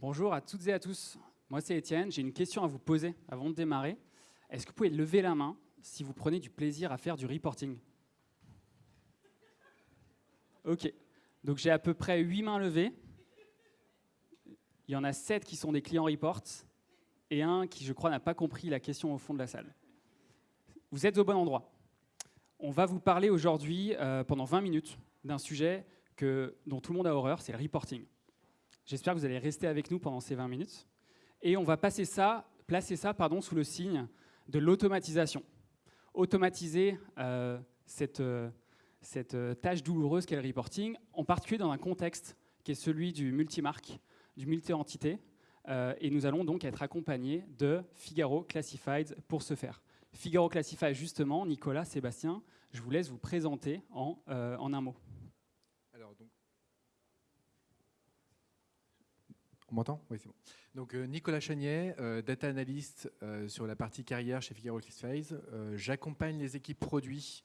Bonjour à toutes et à tous. Moi, c'est Étienne. J'ai une question à vous poser avant de démarrer. Est-ce que vous pouvez lever la main si vous prenez du plaisir à faire du reporting? Ok. Donc j'ai à peu près 8 mains levées. Il y en a 7 qui sont des clients reports et un qui, je crois, n'a pas compris la question au fond de la salle. Vous êtes au bon endroit. On va vous parler aujourd'hui, euh, pendant 20 minutes, d'un sujet que, dont tout le monde a horreur, c'est le reporting. J'espère que vous allez rester avec nous pendant ces 20 minutes. Et on va passer ça, placer ça pardon, sous le signe de l'automatisation. Automatiser euh, cette, euh, cette tâche douloureuse qu'est le reporting, en particulier dans un contexte qui est celui du multimarque, du multi-entité. et nous allons donc être accompagnés de Figaro Classifieds pour ce faire. Figaro Classify, justement, Nicolas, Sébastien, je vous laisse vous présenter en, euh, en un mot. Alors, donc... On m'entend? Oui, c'est bon. Donc, euh, Nicolas Chagnet, euh, data analyst sur la partie carrière chez Figaro Classifieds. J'accompagne les équipes produits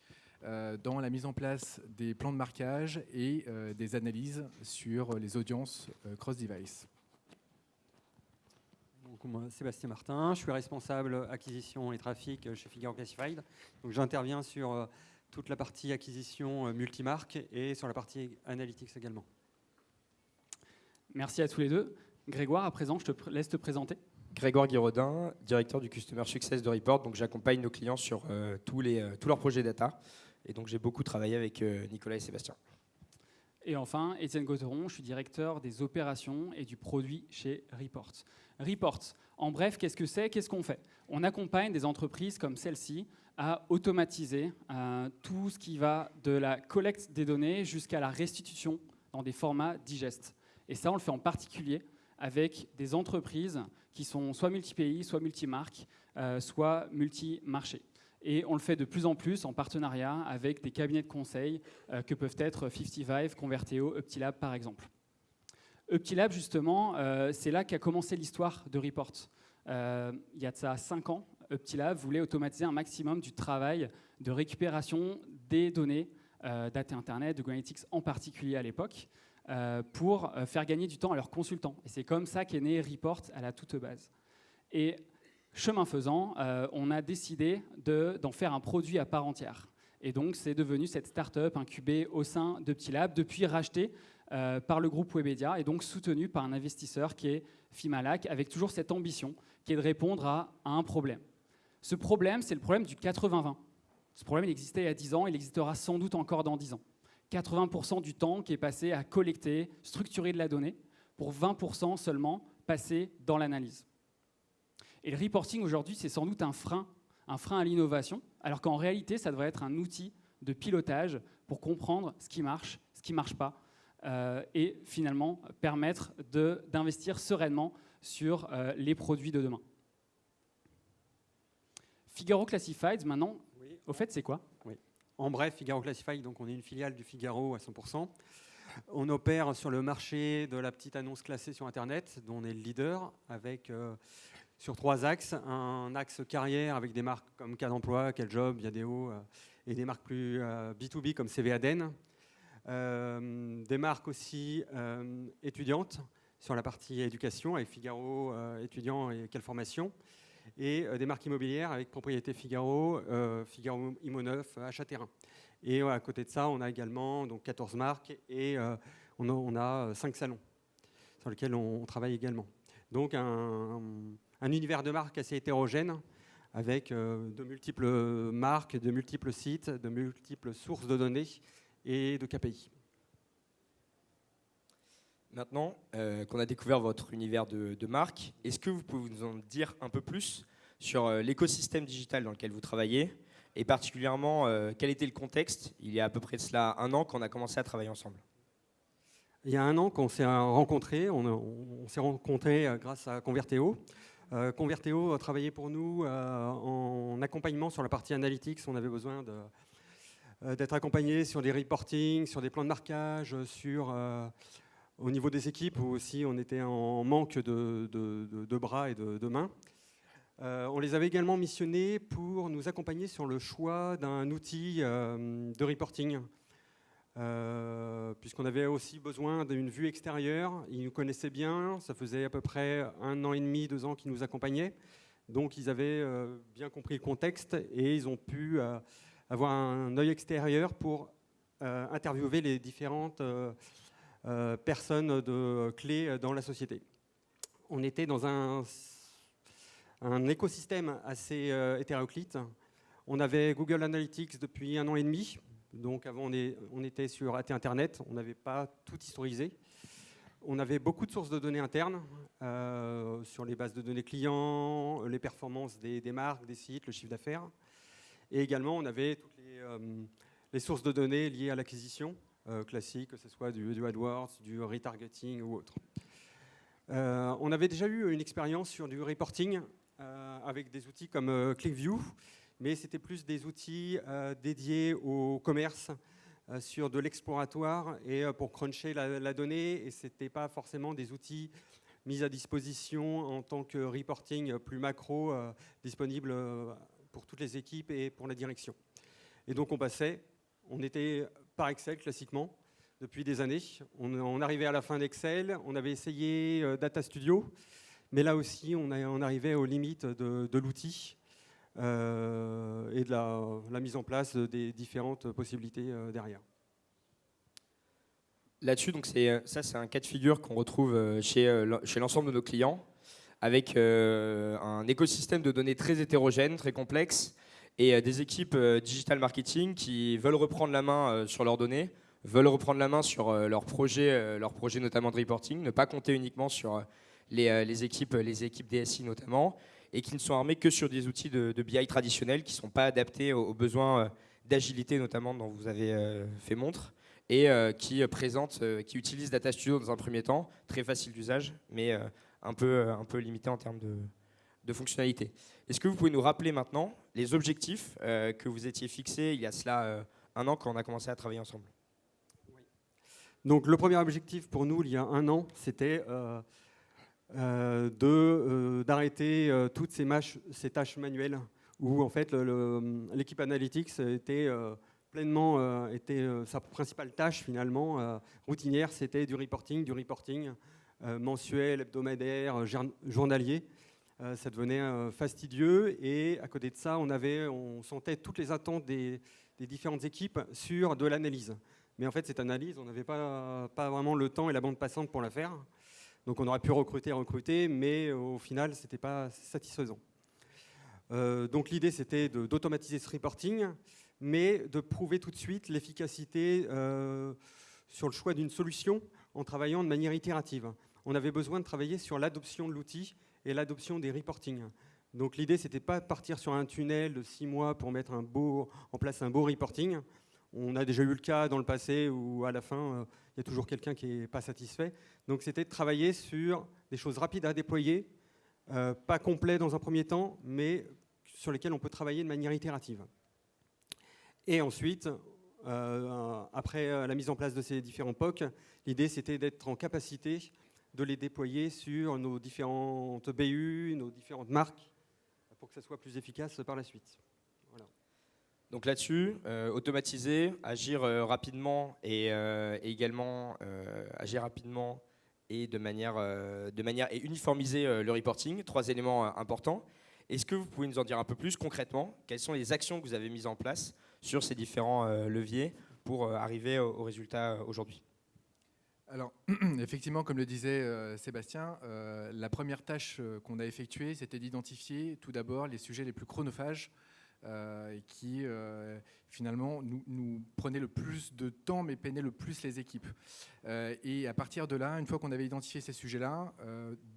dans la mise en place des plans de marquage et des analyses sur les audiences cross-device moi, Sébastien Martin, je suis responsable acquisition et trafic chez Figaro Classified. Donc j'interviens sur euh, toute la partie acquisition euh, multimarque et sur la partie analytics également. Merci à tous les deux. Grégoire, à présent, je te laisse te présenter. Grégoire Guiraudin, directeur du Customer Success de Report. Donc j'accompagne nos clients sur euh, tous, les, tous leurs projets data. Et donc j'ai beaucoup travaillé avec Nicolas et Sébastien. Et enfin, Étienne Gauteron, je suis directeur des opérations et du produit chez Report. Report, en bref, qu'est-ce que c'est? Qu'est-ce qu'on fait? On accompagne des entreprises comme celle-ci à automatiser euh, tout ce qui va de la collecte des données jusqu'à la restitution dans des formats digestes. Et ça, on le fait en particulier avec des entreprises qui sont soit multi-pays, soit multi-marques, euh, soit multi-marchés. Et on le fait de plus en plus en partenariat avec des cabinets de conseil euh, que peuvent être 55, Converteo, Uptilab par exemple. Uptilab, justement, euh, c'est là qu'a commencé l'histoire de Report. Euh, il y a de ça 5 ans, Uptilab voulait automatiser un maximum du travail de récupération des données, data Internet, de Google Analytics en particulier à l'époque, pour faire gagner du temps à leurs consultants. Et c'est comme ça qu'est né Report à la toute base. Et Chemin faisant, euh, on a décidé d'en faire un produit à part entière. Et donc, c'est devenu cette start-up incubée au sein de Ptilab, depuis rachetée euh, par le groupe Webedia et donc soutenue par un investisseur qui est Fimalac, avec toujours cette ambition qui est de répondre à, un problème. Ce problème, c'est le problème du 80-20. Ce problème, il existait il y a 10 ans, il existera sans doute encore dans 10 ans. 80% du temps qui est passé à collecter, structurer de la donnée, pour 20% seulement passé dans l'analyse. Et le reporting aujourd'hui, c'est sans doute un frein, un frein à l'innovation, alors qu'en réalité, ça devrait être un outil de pilotage pour comprendre ce qui marche, ce qui ne marche pas, euh, et finalement permettre d'investir sereinement sur euh, les produits de demain. Figaro Classifieds, maintenant, au fait, c'est quoi? Oui. En bref, Figaro Classified, donc on est une filiale du Figaro à 100%. On opère sur le marché de la petite annonce classée sur Internet, dont on est le leader, avec euh, sur trois axes. Un axe carrière avec des marques comme Cas d'emploi, Quel Job, Yadeo, euh, et des marques plus B2B euh, comme CV Aden. Des marques aussi étudiantes sur la partie éducation avec Figaro étudiant et quelle formation. Et des marques immobilières avec Propriété Figaro, Figaro Immoneuf, Achat Terrain. Et à côté de ça, on a également donc, 14 marques et on a, 5 salons sur lesquels on, travaille également. Donc un, un univers de marques assez hétérogène, avec euh, de multiples marques, de multiples sites, de multiples sources de données et de KPI. Maintenant euh, qu'on a découvert votre univers de, marques, est-ce que vous pouvez nous en dire un peu plus sur euh, l'écosystème digital dans lequel vous travaillez et particulièrement quel était le contexte il y a à peu près de cela un an qu'on a commencé à travailler ensemble? Il y a un an qu'on s'est rencontrés, on, s'est rencontrés grâce à Converteo. Euh, Converteo a travaillé pour nous euh, en accompagnement sur la partie analytics. On avait besoin euh, d'être accompagné sur des reporting, sur des plans de marquage, sur, au niveau des équipes où aussi on était en manque de, bras et de, mains. on les avait également missionnés pour nous accompagner sur le choix d'un outil de reporting. puisqu'on avait aussi besoin d'une vue extérieure. Ils nous connaissaient bien, ça faisait à peu près un an et demi, deux ans qu'ils nous accompagnaient. Donc ils avaient bien compris le contexte et ils ont pu avoir un œil extérieur pour interviewer les différentes personnes de clés dans la société. On était dans un un écosystème assez euh, hétéroclite. On avait Google Analytics depuis un an et demi. Donc avant, on, était sur AT Internet. On n'avait pas tout historisé. On avait beaucoup de sources de données internes euh, sur les bases de données clients, les performances des, marques, des sites, le chiffre d'affaires. Et également, on avait toutes les, euh, sources de données liées à l'acquisition classique, que ce soit du, du, AdWords, du retargeting ou autre. on avait déjà eu une expérience sur du reporting euh, avec des outils comme euh, ClickView, mais c'était plus des outils euh, dédiés au commerce sur de l'exploratoire et pour cruncher la, donnée, et ce n'était pas forcément des outils mis à disposition en tant que reporting plus macro, disponible pour toutes les équipes et pour la direction. Et donc on passait, on était par Excel classiquement depuis des années. On, arrivait à la fin d'Excel, on avait essayé Data Studio, mais là aussi, on, arrivait aux limites de, l'outil euh, et de la, mise en place des différentes possibilités euh, derrière. Là-dessus, donc ça, c'est un cas de figure qu'on retrouve euh, chez l'ensemble de nos clients, avec un écosystème de données très hétérogène, très complexe, et des équipes digital marketing qui veulent reprendre la main sur leurs données, veulent reprendre la main sur leurs projets, leurs projets notamment de reporting, ne pas compter uniquement sur euh, les, équipes, les équipes DSI notamment, et qui ne sont armés que sur des outils de, BI traditionnels qui ne sont pas adaptés aux, besoins euh, d'agilité notamment dont vous avez euh, fait montre, et qui présentent, qui utilisent Data Studio dans un premier temps, très facile d'usage, mais un peu limité en termes de, de fonctionnalité. Est-ce que vous pouvez nous rappeler maintenant les objectifs que vous étiez fixés il y a cela un an quand on a commencé à travailler ensemble? Donc le premier objectif pour nous il y a un an, c'était euh, euh, d'arrêter euh, toutes ces, ces, tâches manuelles où en fait l'équipe analytics était pleinement était sa principale tâche finalement routinière, c'était du reporting, du reporting mensuel, hebdomadaire, journalier. Ça devenait fastidieux et à côté de ça, on sentait toutes les attentes des, différentes équipes sur de l'analyse. Mais en fait, cette analyse, on n'avait pas, vraiment le temps et la bande passante pour la faire. Donc on aurait pu recruter, recruter, mais au final, ce n'était pas satisfaisant. Euh, donc l'idée, c'était d'automatiser ce reporting, mais de prouver tout de suite l'efficacité euh, sur le choix d'une solution en travaillant de manière itérative. On avait besoin de travailler sur l'adoption de l'outil et l'adoption des reportings. Donc l'idée, c'était pas partir sur un tunnel de six mois pour mettre en place un beau reporting. On a déjà eu le cas dans le passé où à la fin, euh, il y a toujours quelqu'un qui n'est pas satisfait. Donc c'était de travailler sur des choses rapides à déployer, euh, pas complets dans un premier temps, mais sur lesquels on peut travailler de manière itérative. Et ensuite, euh, après la mise en place de ces différents POC, l'idée c'était d'être en capacité de les déployer sur nos différentes BU, nos différentes marques, pour que ça soit plus efficace par la suite. Donc là-dessus, euh, automatiser, agir euh, rapidement et, euh, également agir rapidement et de manière, de manière et uniformiser le reporting, trois éléments importants. Est-ce que vous pouvez nous en dire un peu plus concrètement? Quelles sont les actions que vous avez mises en place sur ces différents leviers pour arriver au, résultat aujourd'hui? Alors, effectivement, comme le disait Sébastien, la première tâche qu'on a effectuée, c'était d'identifier tout d'abord les sujets les plus chronophages euh, qui euh, finalement nous, nous, prenait le plus de temps mais peinait le plus les équipes. Euh, et à partir de là, une fois qu'on avait identifié ces sujets-là,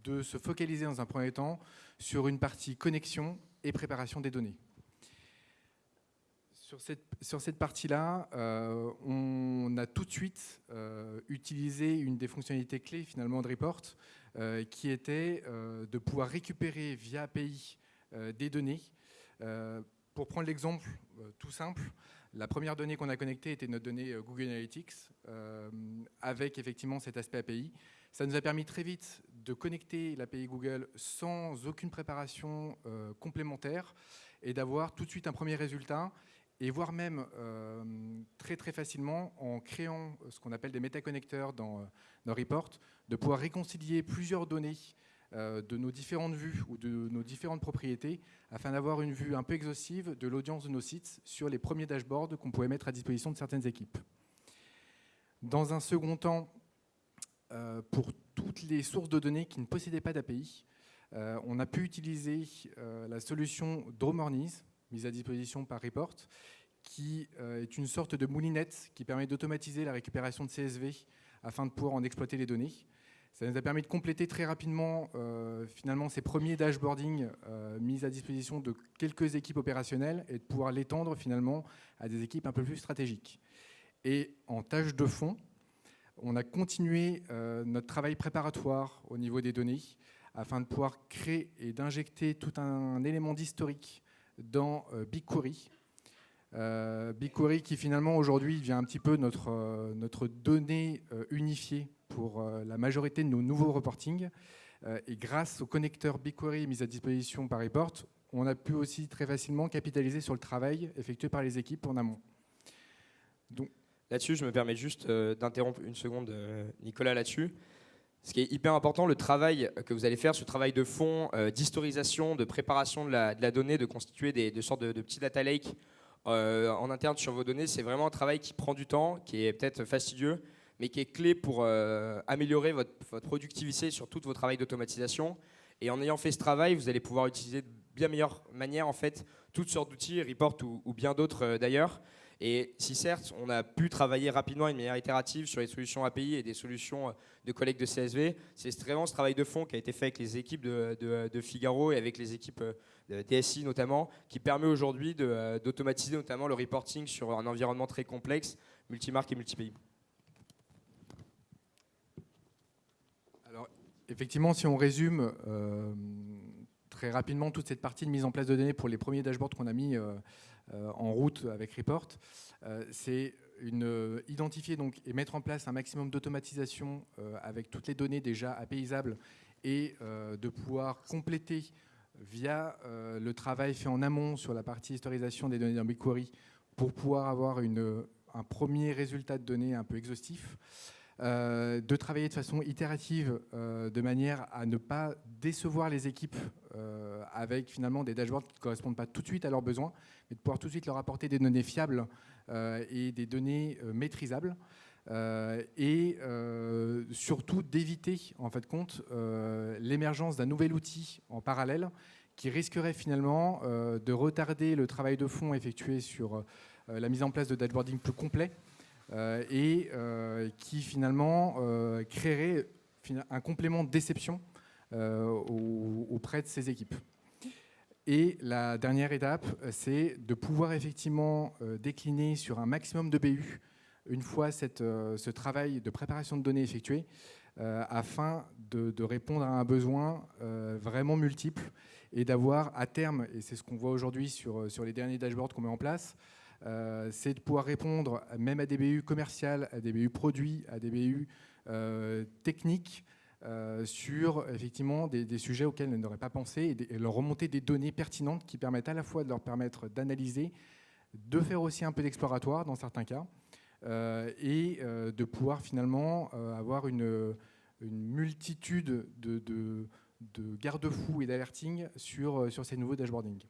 de se focaliser dans un premier temps sur une partie connexion et préparation des données. Sur cette, partie-là, on a tout de suite utilisé une des fonctionnalités clés finalement de Report, qui était de pouvoir récupérer via API des données pour prendre l'exemple euh, tout simple, la première donnée qu'on a connectée était notre donnée euh, Google Analytics, euh, avec effectivement cet aspect API. Ça nous a permis très vite de connecter l'API Google sans aucune préparation complémentaire et d'avoir tout de suite un premier résultat et voire même euh, très très facilement en créant ce qu'on appelle des métaconnecteurs dans, dans Report, de pouvoir réconcilier plusieurs données euh, de nos différentes vues ou de nos différentes propriétés afin d'avoir une vue un peu exhaustive de l'audience de nos sites sur les premiers dashboards qu'on pouvait mettre à disposition de certaines équipes. Dans un second temps, euh, pour toutes les sources de données qui ne possédaient pas d'API, euh, on a pu utiliser la solution Dromornies, mise à disposition par Report, qui est une sorte de moulinette qui permet d'automatiser la récupération de CSV afin de pouvoir en exploiter les données. Ça nous a permis de compléter très rapidement euh, finalement ces premiers dashboarding euh, mis à disposition de quelques équipes opérationnelles et de pouvoir l'étendre finalement à des équipes un peu plus stratégiques. Et en tâche de fond, on a continué euh, notre travail préparatoire au niveau des données afin de pouvoir créer et d'injecter tout un élément d'historique dans BigQuery. BigQuery qui finalement aujourd'hui devient un petit peu notre, notre donnée unifiée pour euh, la majorité de nos nouveaux reportings. Euh, et grâce au connecteur BigQuery mis à disposition par Report, on a pu aussi très facilement capitaliser sur le travail effectué par les équipes en amont. Donc, Là-dessus, je me permets juste euh, d'interrompre une seconde, Nicolas, là-dessus. Ce qui est hyper important, le travail que vous allez faire, ce travail de fond, d'historisation, de préparation de la, donnée, de constituer des, sortes de, de, petits data lakes en interne sur vos données, c'est vraiment un travail qui prend du temps, qui est peut-être fastidieux, mais qui est clé pour euh, améliorer votre, productivité sur tout vos travail d'automatisation. Et en ayant fait ce travail, vous allez pouvoir utiliser de bien meilleure manière en fait toutes sortes d'outils, Report ou, bien d'autres euh, d'ailleurs. Et si certes, on a pu travailler rapidement une manière itérative sur les solutions API et des solutions euh, de collecte de CSV, c'est vraiment ce travail de fond qui a été fait avec les équipes de, Figaro et avec les équipes de DSI notamment, qui permet aujourd'hui d'automatiser notamment le reporting sur un environnement très complexe, multimarque et multipays. effectivement, si on résume euh, très rapidement toute cette partie de mise en place de données pour les premiers dashboards qu'on a mis euh, euh, en route avec Report, c'est identifier donc, et mettre en place un maximum d'automatisation avec toutes les données déjà apaisables et de pouvoir compléter via le travail fait en amont sur la partie historisation des données dans BigQuery pour pouvoir avoir un premier résultat de données un peu exhaustif. Euh, de travailler de façon itérative euh, de manière à ne pas décevoir les équipes euh, avec finalement des dashboards qui ne correspondent pas tout de suite à leurs besoins, mais de pouvoir tout de suite leur apporter des données fiables et des données maîtrisables. et surtout d'éviter en fait compte l'émergence d'un nouvel outil en parallèle qui risquerait finalement de retarder le travail de fond effectué sur la mise en place de dashboarding plus complet et euh, qui finalement euh, créerait un complément de déception auprès de ces équipes. Et la dernière étape, c'est de pouvoir effectivement décliner sur un maximum de BU une fois ce travail de préparation de données effectué, afin de, répondre à un besoin vraiment multiple et d'avoir à terme, et c'est ce qu'on voit aujourd'hui sur, les derniers dashboards qu'on met en place, euh, c'est de pouvoir répondre même à des BU commerciales, à des BU produits, à des BU euh, techniques, euh, sur effectivement des, sujets auxquels elles n'auraient pas pensé et, leur remonter des données pertinentes qui permettent à la fois de leur permettre d'analyser, de faire aussi un peu d'exploratoire dans certains cas, et de pouvoir finalement avoir une, multitude de, de garde-fous et d'alerting sur, ces nouveaux dashboarding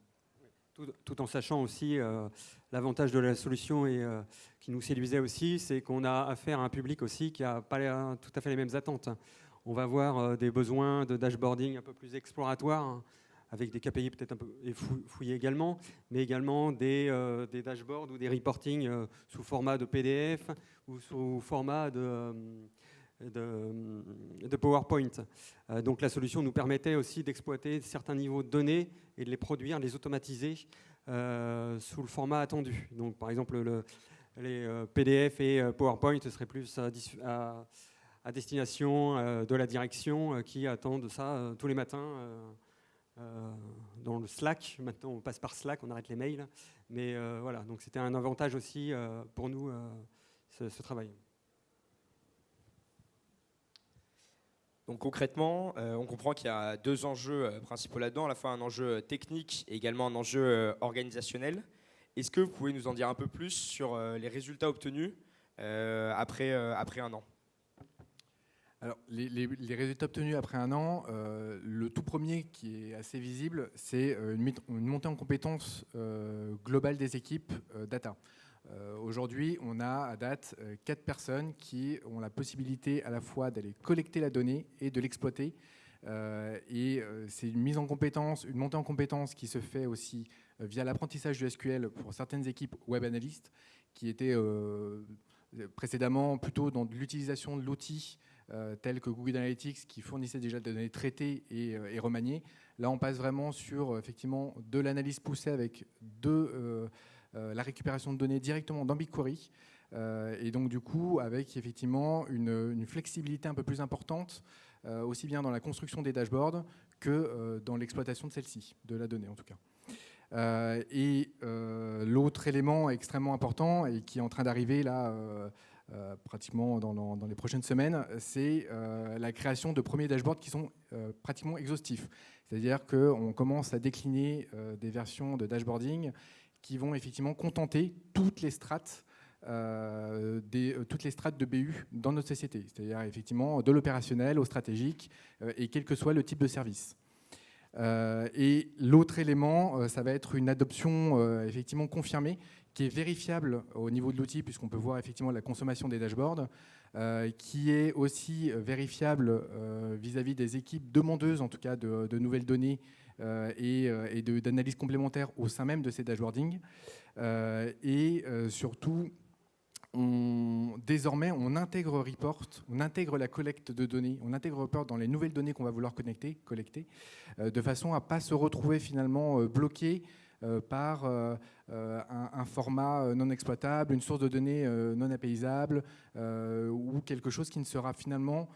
tout, en sachant aussi euh, l'avantage de la solution et euh, qui nous séduisait aussi, c'est qu'on a affaire à un public aussi qui n'a pas tout à fait les mêmes attentes. On va avoir euh, des besoins de dashboarding un peu plus exploratoires, hein, avec des KPI peut-être un peu fouillés également, mais également des, des dashboards ou des reporting sous format de PDF ou sous format de de, PowerPoint. Euh, donc la solution nous permettait aussi d'exploiter certains niveaux de données et de les produire, les automatiser euh, sous le format attendu. Donc par exemple, le, les euh, PDF et PowerPoint, ce serait plus à, destination de la direction qui attendent ça tous les matins. dans le Slack, maintenant on passe par Slack, on arrête les mails, mais voilà, donc c'était un avantage aussi pour nous ce travail. Donc concrètement, euh, on comprend qu'il y a deux enjeux euh, principaux là-dedans, à la fois un enjeu technique et également un enjeu euh, organisationnel. est-ce que vous pouvez nous en dire un peu plus sur les résultats obtenus après, après un an? Alors, les, résultats obtenus après un an, le tout premier qui est assez visible, c'est une, montée en compétences globale des équipes data. Aujourd'hui, on a à date quatre personnes qui ont la possibilité à la fois d'aller collecter la donnée et de l'exploiter euh, et euh, c'est une mise en compétence, une montée en compétence qui se fait aussi euh, via l'apprentissage du SQL pour certaines équipes web analystes qui étaient précédemment plutôt dans l'utilisation de l'outil tel que Google Analytics qui fournissait déjà des données traitées et, remaniées. Là, on passe vraiment sur effectivement de l'analyse poussée avec de la récupération de données directement dans BigQuery. et donc du coup, avec effectivement une, flexibilité un peu plus importante euh, aussi bien dans la construction des dashboards que euh, dans l'exploitation de celle-ci, de la donnée en tout cas. Euh, et l'autre élément extrêmement important et qui est en train d'arriver là pratiquement dans, les prochaines semaines, c'est la création de premiers dashboards qui sont pratiquement exhaustifs. C'est-à-dire qu'on commence à décliner des versions de dashboarding qui vont effectivement contenter toutes les strates euh, euh, de BU dans notre société, c'est-à-dire effectivement de l'opérationnel au stratégique euh, et quel que soit le type de service. et l'autre élément, ça va être une adoption effectivement confirmée qui est vérifiable au niveau de l'outil puisqu'on peut voir effectivement la consommation des dashboards, qui est aussi vérifiable vis-à-vis des équipes demandeuses en tout cas de, nouvelles données et, et d'analyse complémentaires au sein même de ces dashboarding. et surtout, désormais, on intègre Report, on intègre la collecte de données, on intègre Report dans les nouvelles données qu'on va vouloir connecter, collecter, euh, de façon à ne pas se retrouver finalement euh, bloqué euh, par un, format non exploitable, une source de données non apaisable, ou quelque chose qui ne sera finalement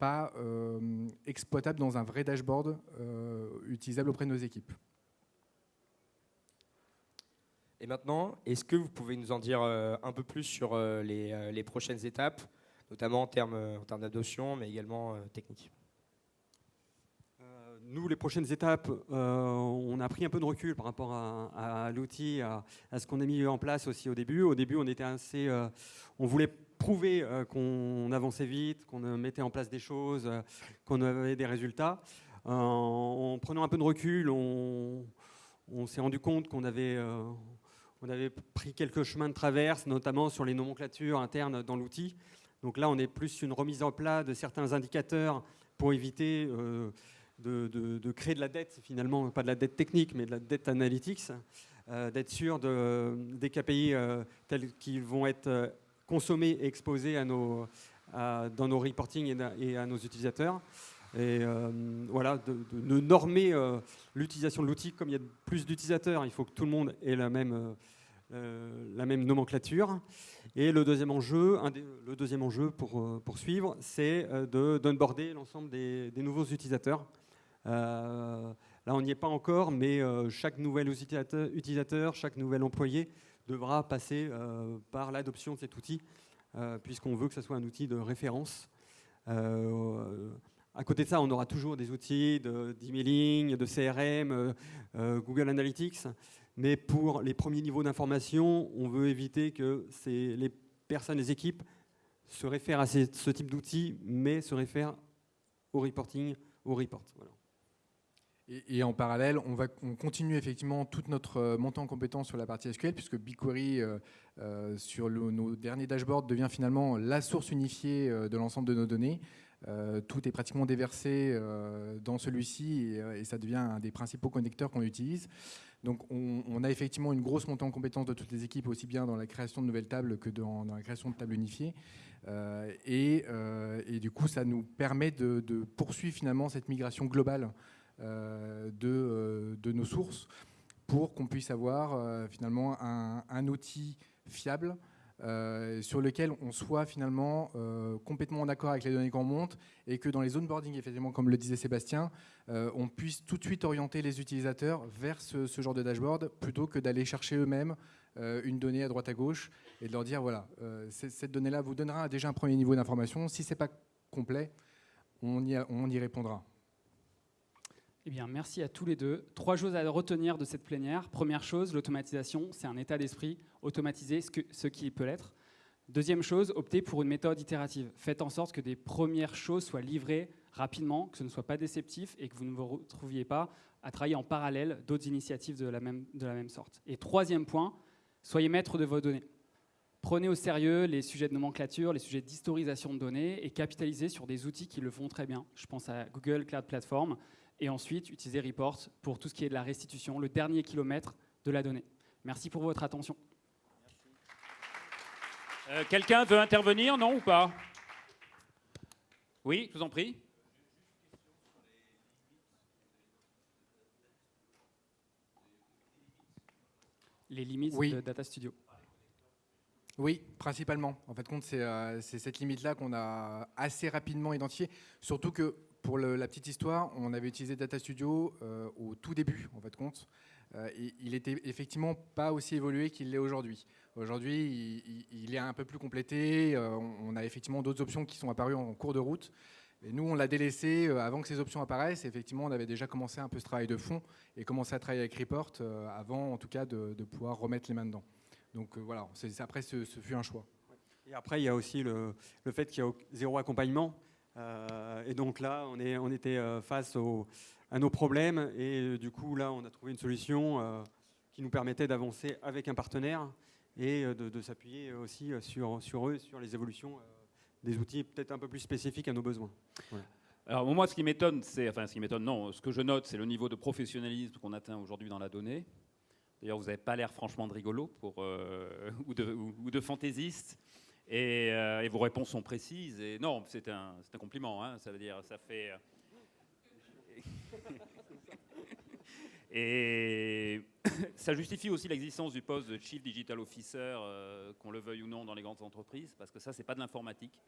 pas exploitable dans un vrai dashboard utilisable auprès de nos équipes. Et maintenant, est-ce que vous pouvez nous en dire euh, un peu plus sur euh, euh, les, prochaines étapes, notamment en termes, en termes d'adoption, mais également techniques nous, les prochaines étapes, on a pris un peu de recul par rapport à, l'outil, à, ce qu'on a mis en place aussi au début. Au début, on était assez, on voulait prouver qu'on avançait vite, qu'on mettait en place des choses, qu'on avait des résultats. en prenant un peu de recul, on, s'est rendu compte qu'on avait, avait pris quelques chemins de traverse, notamment sur les nomenclatures internes dans l'outil. Donc là, on est plus une remise en plat de certains indicateurs pour éviter euh, de, créer de la dette, finalement, pas de la dette technique, mais de la dette analytics, euh, d'être sûr de, des KPI euh, tels qu'ils vont être consommés et exposés dans nos reporting et, à nos utilisateurs. Et voilà, de, de normer l'utilisation de l'outil. Comme il y a plus d'utilisateurs, il faut que tout le monde ait la même euh, nomenclature. Et le deuxième enjeu, le deuxième enjeu pour euh, poursuivre, c'est euh, de d'onboarder l'ensemble des, nouveaux utilisateurs. là, on n'y est pas encore, mais chaque nouvel utilisateur, chaque nouvel employé devra passer par l'adoption de cet outil, puisqu'on veut que ce soit un outil de référence. À côté de ça, on aura toujours des outils d'emailing, de, CRM, Google Analytics. Mais pour les premiers niveaux d'information, on veut éviter que les personnes, les équipes se réfèrent à ce type d'outils, mais se réfèrent au reporting, au report. Et, en parallèle, on, continue effectivement toute notre euh, montée en compétence sur la partie SQL, puisque BigQuery, euh, euh, sur nos derniers dashboards, devient finalement la source unifiée de l'ensemble de nos données. tout est pratiquement déversé dans celui-ci et, ça devient un des principaux connecteurs qu'on utilise. Donc on, a effectivement une grosse montée en compétence de toutes les équipes, aussi bien dans la création de nouvelles tables que dans, la création de tables unifiées. Et, du coup, ça nous permet de, poursuivre finalement cette migration globale euh, de, nos sources pour qu'on puisse avoir finalement un, outil fiable euh, sur lequel on soit finalement euh, complètement en accord avec les données qu'on monte et que dans les onboarding, effectivement, comme le disait Sébastien, euh, on puisse tout de suite orienter les utilisateurs vers ce, genre de dashboard plutôt que d'aller chercher eux-mêmes une donnée à droite à gauche et de leur dire voilà, cette donnée-là vous donnera déjà un premier niveau d'information. Si ce n'est pas complet, on y répondra. Eh bien, merci à tous les deux. Trois choses à retenir de cette plénière. Première chose, l'automatisation, c'est un état d'esprit. Automatiser ce, que, ce qui peut l'être. Deuxième chose, optez pour une méthode itérative. Faites en sorte que des premières choses soient livrées rapidement, que ce ne soit pas déceptif et que vous ne vous retrouviez pas à travailler en parallèle d'autres initiatives de la, même, de la même sorte. Et troisième point, soyez maître de vos données. Prenez au sérieux les sujets de nomenclature, les sujets d'historisation de données et capitalisez sur des outils qui le font très bien. Je pense à Google Cloud Platform et ensuite utilisez Report pour tout ce qui est de la restitution, le dernier kilomètre de la donnée. Merci pour votre attention. Euh, quelqu'un veut intervenir, non ou pas? Oui, je vous en prie. Les limites de Data Studio. Oui, principalement. En fait, compte, c'est euh, cette limite-là qu'on a assez rapidement identifiée. Surtout que, pour la petite histoire, on avait utilisé Data Studio euh, au tout début, en fait, compte. Euh, il était effectivement pas aussi évolué qu'il l'est aujourd'hui. Aujourd'hui, il, est un peu plus complété. on a effectivement d'autres options qui sont apparues en cours de route. Et nous, on l'a délaissé avant que ces options apparaissent. effectivement, on avait déjà commencé un peu ce travail de fond et commencé à travailler avec Report avant, en tout cas, de, pouvoir remettre les mains dedans. Donc euh, voilà, après, ce, fut un choix. Et après, il y a aussi le, fait qu'il y a zéro accompagnement. Euh, et donc là, on, était euh, face à nos problèmes. Et du coup, là, on a trouvé une solution qui nous permettait d'avancer avec un partenaire et de, s'appuyer aussi sur, eux, sur les évolutions des outils peut-être un peu plus spécifiques à nos besoins. Alors moi, ce qui m'étonne, c'est, enfin ce qui m'étonne, non, ce que je note, c'est le niveau de professionnalisme qu'on atteint aujourd'hui dans la donnée. D'ailleurs, vous n'avez pas l'air franchement de rigolo euh, ou, de, fantaisiste. Euh, et, vos réponses sont précises. Et non, c'est un, compliment. Hein, ça veut dire, ça fait. Euh, et ça justifie aussi l'existence du poste de Chief Digital Officer, qu'on le veuille ou non, dans les grandes entreprises, parce que ça, c'est pas de l'informatique.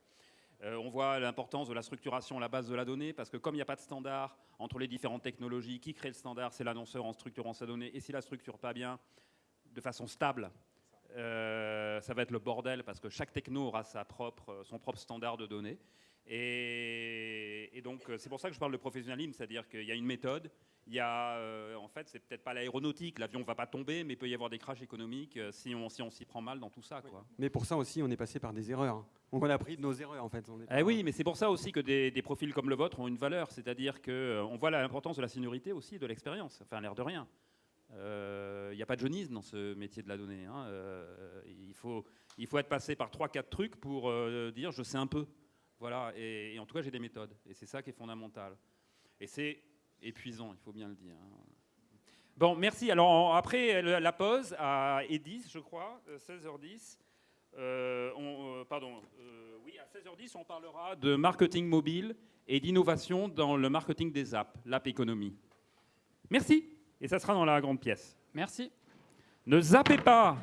Euh, on voit l'importance de la structuration à la base de la donnée, parce que comme il n'y a pas de standard entre les différentes technologies, qui crée le standard C'est l'annonceur en structurant sa donnée. Et s'il la structure pas bien, de façon stable, euh, ça va être le bordel, parce que chaque techno aura sa propre, son propre standard de données. Et, donc, c'est pour ça que je parle de professionnalisme, c'est-à-dire qu'il y a une méthode, il y a, euh, en fait, c'est peut-être pas l'aéronautique, l'avion ne va pas tomber, mais il peut y avoir des crashs économiques si on s'y si prend mal dans tout ça. Quoi. Mais pour ça aussi, on est passé par des erreurs. Donc on a appris de nos erreurs en fait. Eh oui, mais c'est pour ça aussi que des, profils comme le vôtre ont une valeur, c'est-à-dire qu'on euh, voit l'importance de la seniorité aussi, de l'expérience, enfin l'air de rien. Il euh, n'y a pas de jeunisme dans ce métier de la donnée. Hein. Euh, il, faut, il faut être passé par 3-4 trucs pour dire je sais un peu. Voilà, et, en tout cas j'ai des méthodes, et c'est ça qui est fondamental. Et c'est épuisant, il faut bien le dire. Hein. Bon, merci. Alors après la pause à Edis, je crois, 16h10. Euh, euh, pardon, euh, oui, à 16h10, on parlera de marketing mobile et d'innovation dans le marketing des apps, l'app économie. Merci, et ça sera dans la grande pièce. Merci. Ne zappez pas